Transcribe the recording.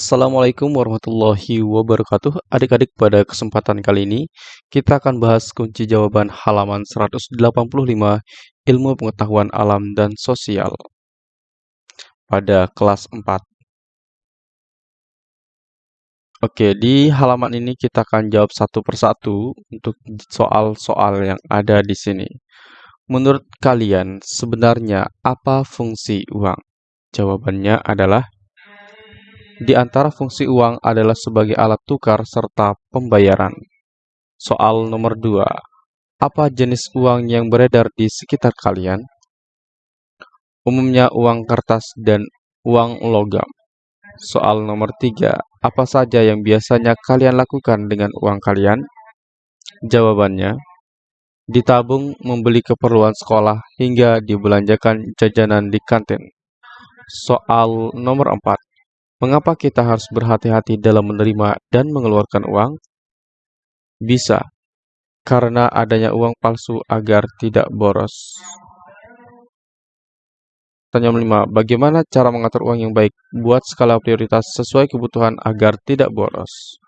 Assalamualaikum warahmatullahi wabarakatuh. Adik-adik, pada kesempatan kali ini kita akan bahas kunci jawaban halaman 185 Ilmu Pengetahuan Alam dan Sosial pada kelas 4. Oke, di halaman ini kita akan jawab satu persatu untuk soal-soal yang ada di sini. Menurut kalian, sebenarnya apa fungsi uang? Jawabannya adalah di antara fungsi uang adalah sebagai alat tukar serta pembayaran. Soal nomor 2. Apa jenis uang yang beredar di sekitar kalian? Umumnya uang kertas dan uang logam. Soal nomor 3. Apa saja yang biasanya kalian lakukan dengan uang kalian? Jawabannya, ditabung membeli keperluan sekolah hingga dibelanjakan jajanan di kantin. Soal nomor 4. Mengapa kita harus berhati-hati dalam menerima dan mengeluarkan uang? Bisa, karena adanya uang palsu agar tidak boros. Tanya 5. Bagaimana cara mengatur uang yang baik? Buat skala prioritas sesuai kebutuhan agar tidak boros.